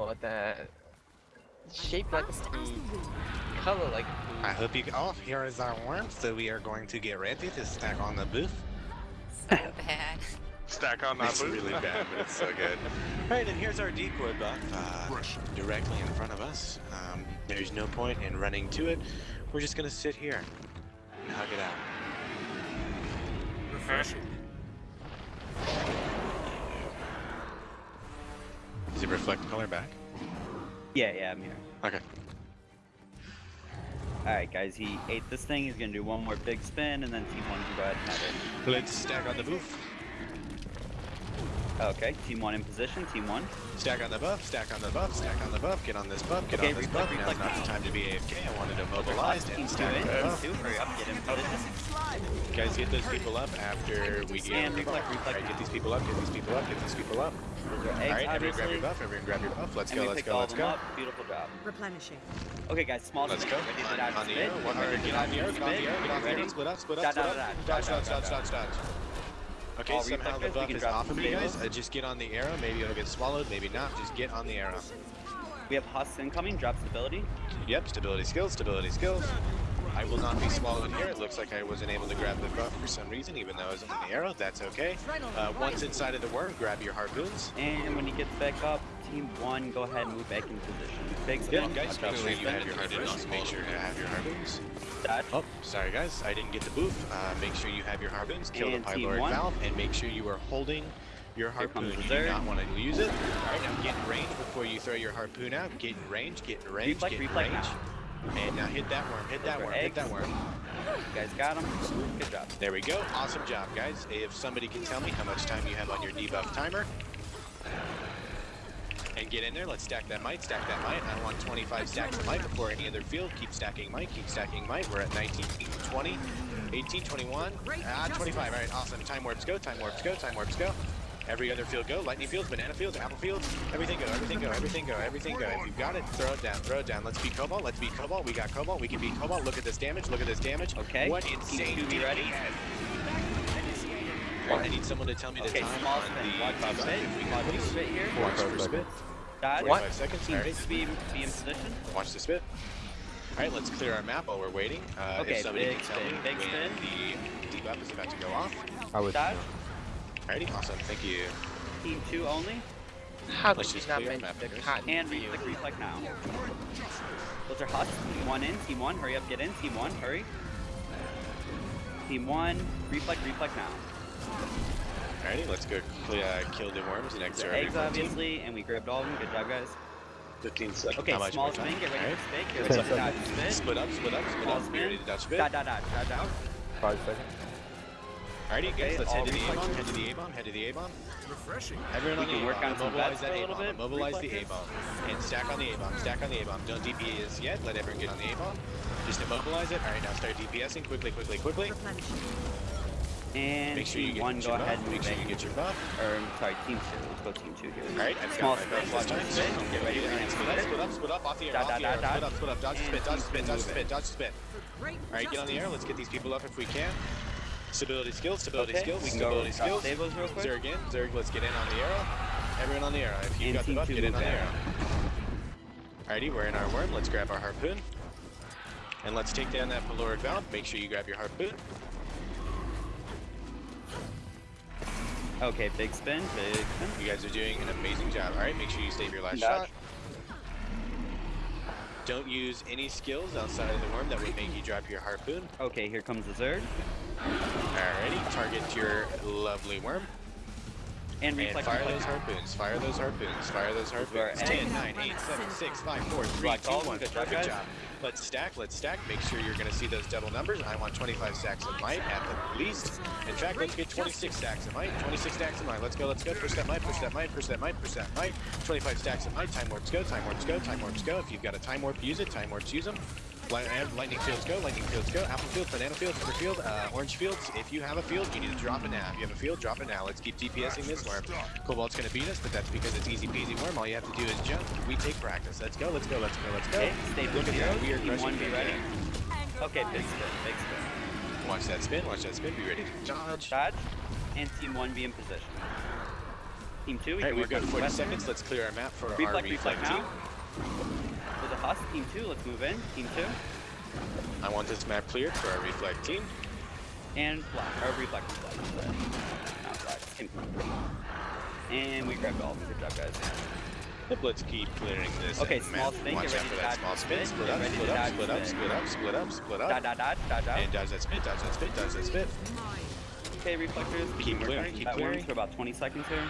Oh, the shape like Fast the as the wind. color like I hope you. Oh, here is our worm. So we are going to get ready to stack on the booth. So bad. Stack on that It's booth. really bad, but it's so good. Alright, and here's our decoy buff uh, directly in front of us. Um, there's no point in running to it. We're just gonna sit here and hug it out. Refreshing. Reflect color back? Yeah, yeah, I'm here. Okay. Alright, guys, he ate this thing. He's gonna do one more big spin, and then Team 1 can go ahead and have it. Let's stack on the booth. Okay, Team 1 in position. Team 1. Stack on the buff, stack on the buff, stack on the buff, get on this buff, get Okay, on this reflect, buff. Now's reflect not the time to be AFK. I wanted to mobilize Team and stack on the buff. 2, hurry up, get in position. Guys, get those people up after we get And reflect, reflect Alright, get these people up, get these people up, get these people up. Eggs, Alright, everyone grab your buff, everyone grab your buff. Let's And go, let's go, let's go. up. Beautiful job. Replenishing. Okay, guys, small Let's spin. go. Ready to On, dodge on the spin? arrow, one Or minute, get on the arrow, get on the spin? arrow, get on the Ready? arrow, split up, split Dodge, up, split dodge, up. dodge, Dodge, dodge, dodge, dodge. Okay, All somehow reflect the guys, we buff can is drop off of some you guys. tables. Uh, just get on the arrow, maybe it'll get swallowed, maybe not. Just get on the arrow. We have Husk incoming. Drop stability. Yep, stability skills, stability skills. I will not be swallowed here. It looks like I wasn't able to grab the buff for some reason, even though I was on the arrow. That's okay. Uh, once inside of the worm, grab your harpoons. And when he gets back up, Team 1, go ahead and move back in position. Big spin. Good, guys. Watch Make sure you have your harpoons. Make sure you have your harpoons. Oh, sorry guys, I didn't get the boof. Uh, make sure you have your harpoons, kill And the team pyloric one. valve, and make sure you are holding your Here harpoon. comes the You do not want to use it. Alright, now get in range before you throw your harpoon out. Get in range, get in range, Reflect, get in reflect range. And now hit that worm, hit that worm, hit that eggs. worm. You guys got him. Good job. There we go. Awesome job, guys. If somebody can tell me how much time you have on your debuff timer. And get in there, let's stack that might, stack that might. I want 25 stacks of might before any other field. Keep stacking might, keep stacking might. We're at 19, 20, 18, 21, ah, 25. All right, awesome. Time warps go, time warps go, time warps go. Every other field go, lightning fields, banana fields, apple fields, everything go, everything go, everything go, everything go. If you've got it, throw it down, throw it down. Let's beat Cobalt, let's beat Cobalt. We got Cobalt, we can beat Cobalt. Look at this damage, look at this damage. Okay, What insane two, be ready. Alright, I need someone to tell me the Okay, time small on spin. the Watch spit. We Watch can for please. spit here. Watch for spit. Dodge. 45 seconds. Team Alright, be, be in position. watch the spit. Alright, let's clear our map while we're waiting. Uh, Okay, if somebody big can tell spin, me big when spin. the debuff is about to go off. I was Dodge. Alrighty, awesome, thank you. Team 2 only. How Let's did you not clear mention the cotton And field? reflect, reflect now. Those are Husk. Team 1 in. Team 1, hurry up, get in. Team 1, hurry. Team 1, reflect, reflect now. Alrighty, let's go clear, uh, kill the worms and exit The our eggs, team. obviously, and we grabbed all of them. Good job, guys. 15 seconds. Okay, How small more spin. Get ready Alright. to spit. Get ready to dodge seconds. spit. Split up, split up, split Small up. Be spin. ready to dodge spit. Dodge, dodge, dodge, dodge, dodge. five seconds. Alrighty, Okay, guys, let's head to the. A-bomb, head to the A-bomb, head to the A-bomb. Refreshing. Everyone on We the can work A-bomb, on mobilize that a little A-bomb, mobilize the. A-bomb, and stack on the A-bomb, stack on the A-bomb. Don't DPS yet, let everyone get on the A-bomb. Just immobilize it. Alright, now start DPSing quickly, quickly, quickly. And Make sure you get 1, go buff, ahead and make sure you get your buff. Or, I'm sorry, team 2. Let's go team 2 here. Alright, I've Small got my spin, buff watch this for time. spit. Get ready to Alright, land split up, spit. split up, split up, off the air, Dot, off the dot, air, dot, split dot. up, split up, dodge the And spit, dodge the team spit, two dodge the move spit, it. dodge the spit. Great Alright, get on the air, let's get these people up if we can. Stability skills, stability Okay, skills, we can go stability drop skills. stables real quick. Zerg in, Zerg, let's get in on the arrow. Everyone on the arrow. If you've got the buff, get in on the arrow. Alrighty, we're in our worm. Let's grab our harpoon. And let's take down that pyloric valve. Make sure you grab your harpoon. Okay, big spin, big spin. You guys are doing an amazing job. Alright, make sure you save your last Dodge. shot. Don't use any skills outside of the worm that would make you drop your harpoon. Okay, here comes the Zerg. Alrighty, target your lovely worm. And And reflect, fire reflect. those harpoons, fire those harpoons, fire those harpoons. eggs. 10, 9, 8, 7, 6, 5, 4, 3, 2, 1. good Perfect job. Let's stack, let's stack. Make sure you're going to see those double numbers. I want 25 stacks of might at the least. In fact, let's get 26 stacks of might. 26 stacks of might. Let's go, let's go. Push that might, push that might, push that might, push that might. 25 stacks of might. Time warps go, time warps go, time warps go. If you've got a time warp, use it. Time warps, use them. And lightning fields go, lightning fields go. Apple field, banana field, pepper field, uh, orange fields. If you have a field, you need to drop it now. If you have a field, drop it now. Let's keep DPSing this worm. Cobalt's gonna beat us, but that's because it's easy peasy worm. All you have to do is jump. We take practice. Let's go, let's go, let's go, let's go. Okay, stay Look at that. We are crushing be ready. Okay, big spin, big spin. Watch that spin, watch that spin. Be ready to dodge. Dodge. And team 1 be in position. Team two. We Alright, can we've got 40 seconds. Let's clear our map for our Reflect, reflect reflect team. now. The team two, let's move in. Team two. I want this map cleared for our reflect team. And black. Or reflect, reflect. sorry. Not black. Team And we grabbed all of them. Good job, guys. Yep, let's keep clearing this. Okay, small spin, get ready to that dodge small spin. Split up, split up, split up, split up, split up, split Dodge, up. dodge, dodge, dodge out. And dodge that spin, dodge that spin, dodge that spin. Okay, reflectors. Keep clearing, keep clearing. For about 20 seconds here.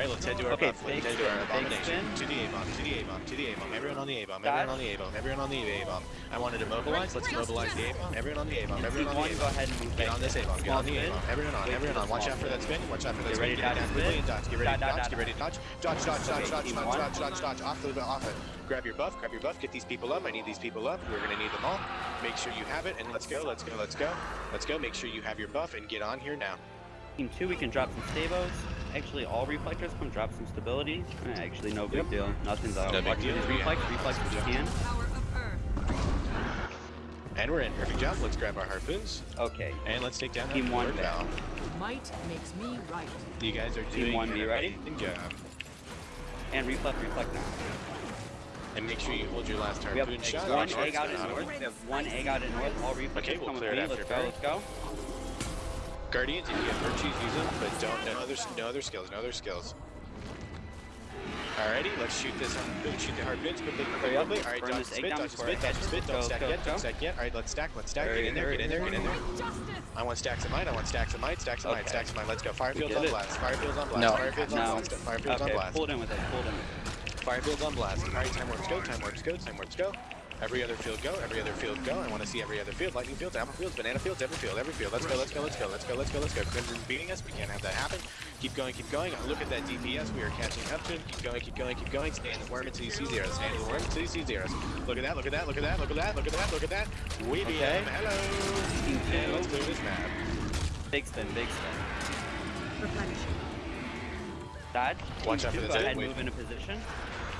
Alright, let's head to our Okay, buff. Let's head to our abomination. To the A-bomb, to the A-bomb, to the A-bomb. Everyone on the A-bomb, everyone on the A-bomb, everyone on the A-bomb. I wanted to mobilize, let's mobilize the A-bomb. Everyone on the A-bomb, everyone on the A-bomb. ahead and move Get on this A-bomb, get on the. A-bomb. Everyone on, everyone on. Watch out for that spin. watch out for that Get spin. ready Get to down dodge quickly spin. and dodge. Get ready to Dodge, get ready to dodge. Dodge, dodge, dodge, dodge, dodge, dodge, dodge, dodge. Off the off it. Grab your buff, grab your buff, get these people up. I need these people up. We're gonna need them all. Make sure you have it and let's go, let's go, let's go. Let's go. Make sure you have your buff and get on here now. Team two, we can drop some stabos. Actually, all reflectors come drop some stability. Eh, Actually, no big Yep. deal. Nothing's out. No big Watch for deal. these We reflex, have- reflex if you can. And we're in. Perfect job. Let's grab our harpoons Okay. and let's take down that Team one forward back. bow. Might makes me right. You guys are Team doing one, be an ready? job. And reflect, reflect now. And make sure you hold your last We have harpoon shot. one egg out in north. We have one egg out in north. All reflectors Okay, we'll come with clear it me. after Let's go, let's go. Guardians, if you have virtues, use them, but don't no other no other skills, no other skills. Alrighty, let's shoot this on shoot the harpoons quickly, quickly, Hurry up, quickly. Alright, dodge the spit, dodge the spit, it dodge the spit, don't Go, stack go, yet, go. don't stack yet. Alright, let's stack, let's stack, get in there, get in there, get in there. I want stacks of might, I want stacks of might, stacks of might, Okay. stacks of might. Let's go. Firefield's on it. blast, Firefield's on blast. Firefield's on blast, Firefield's on blast. pull it in with us, pull it in with us. Firefield's on blast. Alright, time warps go, time warps go, time warps go. Every other field go, every other field go. I want to see every other field. Lightning fields, apple fields, banana fields, every field, every field. Let's go, let's go, let's go, let's go, let's go, let's go. Crimson's beating us. We can't have that happen. Keep going, keep going. Look at that DPS. We are catching up to him. Keep going, keep going, keep going. Stay in the worm until you see zeros. Stay in the worm until you see zeros. Look at that, look at that, look at that, look at that, look at that, look at that. We beat Okay. him. Hello. Team And let's move this map. Big spin, big spin. Replenishing. Dodge. Watch out for two, this Go ahead move into position.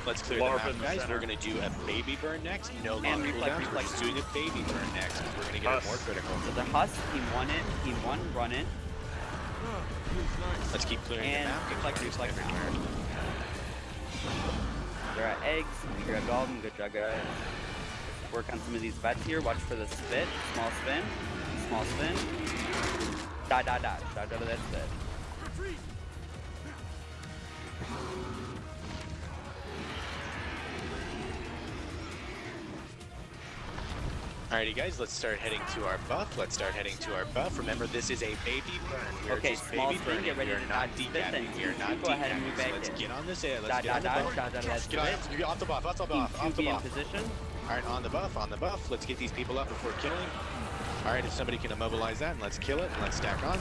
Let's clear Larva the in map, the guys. center. We're gonna do a baby burn next. No long And reflect, cooldowns. We're just doing a baby burn next. We're gonna get it more critical. So the Husk, team one in, team one run in. Let's keep clearing And the map. Get reflect, reflect now. everywhere. They're eggs. We grabbed all of them. Good job, guys. Work on some of these vets here. Watch for the spit. Small spin. Small spin. Dodge, dodge, dodge. Dodge out of that spit. Alrighty guys, let's start heading to our buff. Let's start heading to our buff. Remember, this is a baby burn. We're Okay, just small baby spin, burning. get ready we are to not dodge decapping. We are not go ahead and move decapping. back let's in. get on this air. Let's Dodge, get on dodge, the dodge. buff. Dodge out Get on, off the buff, off the buff, off the buff. position. Alright, on the buff, on the buff. Let's get these people up before killing. Alright, if somebody can immobilize that, and let's kill it, and let's stack on.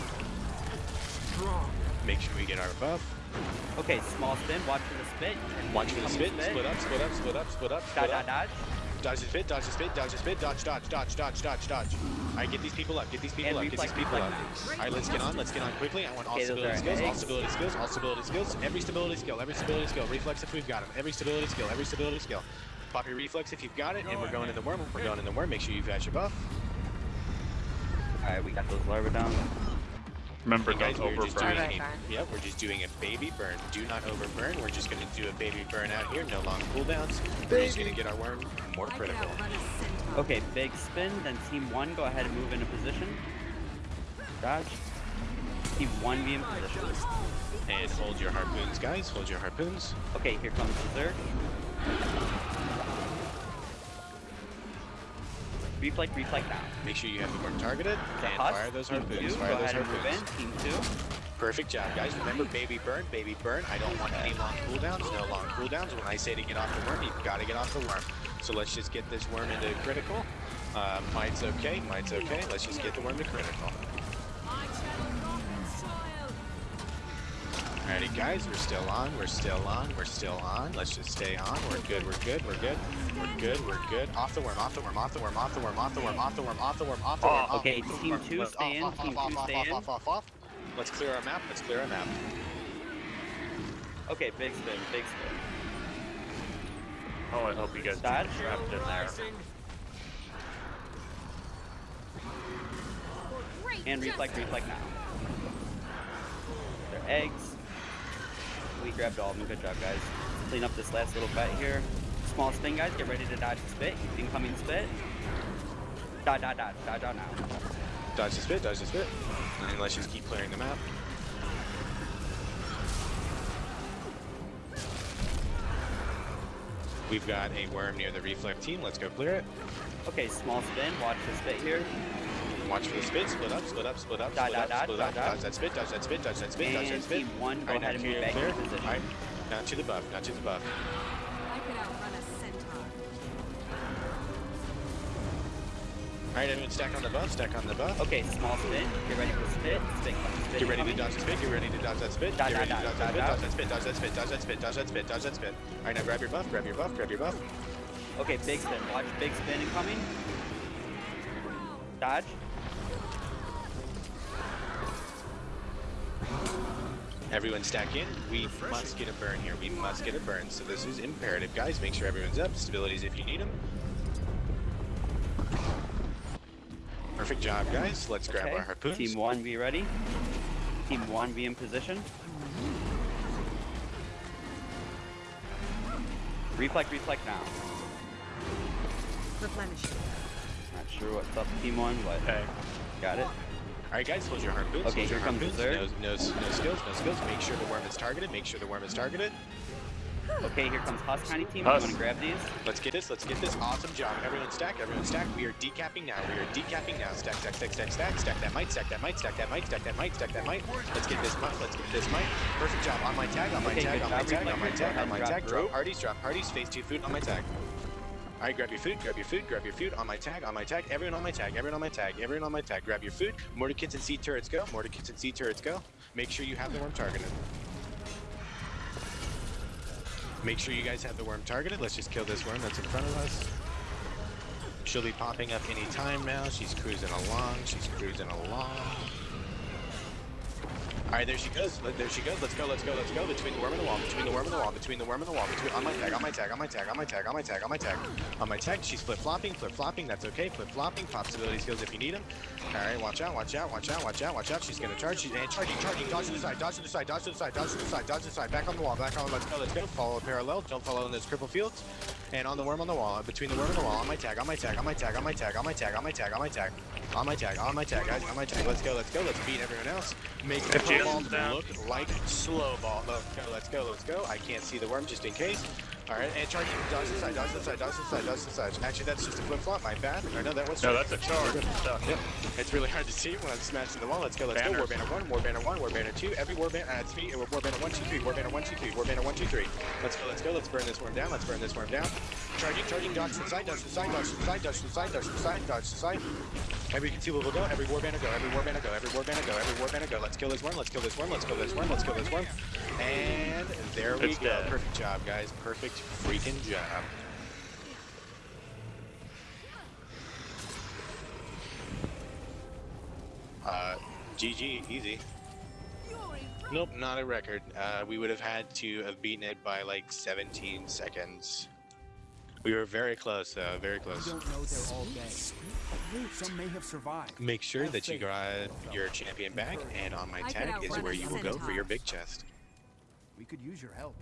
Make sure we get our buff. Okay, small spin. Watch for the spit. Watch for the spit. Split up, split up, split up, split up, Dodge, split dodge, up. dodge. Dodge the spit, dodge the spit, dodge the spit, dodge, dodge, dodge, dodge, dodge, dodge. Alright, get these people up, get these people And up, get these people up. Alright, let's get on, let's get on quickly. I want all Okay, stability skills, all stability skills, all stability skills, every stability skill, every stability skill. Reflex if we've got them, every stability skill, every stability skill. Pop your reflex if you've got it, and we're going in the worm, we're going in the worm. Make sure you've got your buff. Alright, we got those larvae down. Remember, guys, don't we're overburn. doing Alright, yep, we're just doing a baby burn. Do not overburn. We're just gonna do a baby burn out here, no long cooldowns. We're just gonna get our worm more critical. Okay, big spin. Then team one, go ahead and move into position. Dodge. Team one be in position. And hold your harpoons, guys. Hold your harpoons. Okay, here comes Berserk. Reflect, reflect now. Make sure you have the worm targeted and fire those harpoons. Fire go those ahead and move in. harpoons. Team two. Perfect job, guys. Remember, baby burn, baby burn. I don't want any long cooldowns. No long cooldowns. When I say to get off the worm, you've got to get off the worm. So let's just get this worm into critical. Uh, might's okay. Might's okay. Let's just get the worm to critical. Alrighty guys, we're still on, we're still on, we're still on. Let's just stay on. We're good, we're good, we're good. We're good, we're good. Off the worm, off the worm, off the worm, off the worm, off the worm, off the worm, off the worm, off the worm. Oh, okay, team two stay in, team two stay in. Off, off, off, Let's clear our map, let's clear our map. Okay, big spin, big spin. Oh, I hope you guys Dodge. trapped in there. And reflect, reflect now. They're eggs. We grabbed all of them. Good job, guys. Clean up this last little bet here. Small spin, guys. Get ready to dodge the spit. Incoming spit. Dodge, dodge, dodge, dodge out now. Dodge the spit, dodge the spit. And let's just keep clearing them out. We've got a worm near the reflect team. Let's go clear it. Okay, small spin. Watch the spit here. Watch for the spit. Split up, split up, split up, Dodge, split up, split up. dodge. Dodge that spit, dodge that spit, dodge that spit, dodge that spit. team one, go Alright, ahead and now move back clear. into position. Alright, now to the buff, now to the buff. I could outrun a centaur. Alright, everyone stack on the buff, stack on the buff. Okay, small spin. Get ready for spit. Spit, spit Get ready to dodge the spit, get ready to dodge that spit, Dodge, get ready to dodge, dodge dodge, that spit, dodge that spit, dodge that spit, dodge that spit, dodge that spit, dodge that spit. Alright, now grab your buff, grab your buff, grab your buff. Okay, big spin. Watch big spin incoming. Dodge. Everyone stack in. We must get a burn here. We must get a burn. So this is imperative, guys. Make sure everyone's up. Stabilities if you need them. Perfect job, guys. Let's grab Okay. our harpoons. Team one, be ready. Team one, be in position. Reflect, reflect now. Replenishing. Not sure what's up, team one, but Okay. got it. All right, guys, hold your harpoons. Okay, hold your here comes harpoons. Berserk. No, no, no skills, no skills. Make sure the worm is targeted. Make sure the worm is targeted. Okay, here comes Husk Tiny Team. Husk. You want to grab these? Let's get this. Let's get this. Awesome job. Everyone stack. Everyone stack. We are decapping now. We are decapping now. Stack, stack, stack, stack, stack. Stack that might. Stack that might. Stack that might. Stack that might. Stack that might. Let's get this might. Let's get this might. Perfect job. On my tag. On my Okay, tag. On my tag. On my tag. On my tag. drop Drop parties. Drop parties. Phase two food on my tag. All right, grab your food, grab your food, grab your food. On my tag, on my tag. Everyone on my tag, everyone on my tag, everyone on my tag. Grab your food. Mortar kits and seed turrets go. Mortar kits and seed turrets go. Make sure you have the worm targeted. Make sure you guys have the worm targeted. Let's just kill this worm that's in front of us. She'll be popping up any time now. She's cruising along. She's cruising along. All right, there she goes. There she goes. Let's go. Let's go. Let's go. Between the worm and the wall. Between the worm and the wall. Between the worm and the wall. Between on my tag. On my tag. On my tag. On my tag. On my tag. On my tag. On my tag. She's flip flopping. Flip flopping. That's okay. Flip flopping. Possibility skills if you need them. All right. Watch out. Watch out. Watch out. Watch out. Watch out. She's gonna charge. She's and charging. Charging. Dodge to the side. Dodge to the side. Dodge to the side. Dodge to the side. Dodge to the side. Back on the wall. Back on. Let's go. Let's go. Follow parallel. Don't follow in those cripple fields. And on the worm on the wall. Between the worm and the wall. On my tag. On my tag. On my tag. On my tag. On my tag. On my tag. On my tag. On my tag. On my tag. Guys. On my tag. Let's go. Let's go. Let's beat everyone else. Make the ball look like slow ball. Let's go. Let's go. Let's go. I can't see the worm just in case. Alright, and charge. Dodge inside, dodge inside, dodge inside, dodge inside. Actually, that's just a flip flop, my bad. Or no, that was. No, that's a charge. Yep. It's really hard to see when I'm smashing the wall. Let's go, let's Banners. go. Warbanner 1, Warbanner 1, Warbanner 2, every Warbanner at uh, 3, Warbanner 1, 2, 3, Warbanner 1, 2, 3, Warbanner 1, 2, 3. Let's go, let's go, let's burn this worm down, let's burn this worm down. Charging, charging, dodge the side, dodge the side, dodge the side, dodge to side, dodge to side, dodge to side. Every conceivable go, every war banner go, every war banner go, every war banner go, every war banner go. Let's kill this worm, let's kill this worm, let's kill this worm, let's kill this worm. And there we It's go. dead. Perfect job, guys. Perfect freaking job. Uh, GG, easy. Nope, not a record. Uh, we would have had to have beaten it by like 17 seconds. We were very close, though, very close. don't know they're all dead. Some may have survived. Make sure that you grab your champion back, and on my tag is where you will go for your big chest. We could use your help.